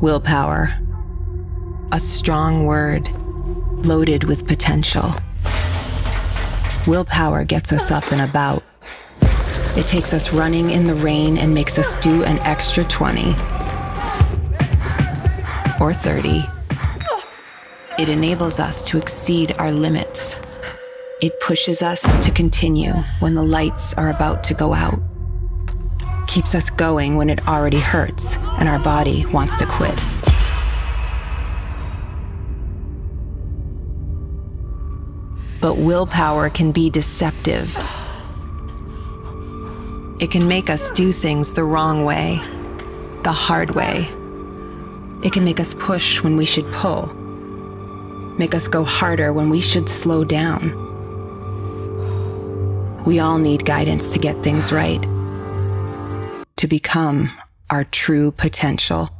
Willpower. A strong word, loaded with potential. Willpower gets us up and about. It takes us running in the rain and makes us do an extra 20 or 30. It enables us to exceed our limits. It pushes us to continue when the lights are about to go out. Keeps us going when it already hurts and our body wants to quit. But willpower can be deceptive. It can make us do things the wrong way, the hard way. It can make us push when we should pull, make us go harder when we should slow down. We all need guidance to get things right, to become our true potential.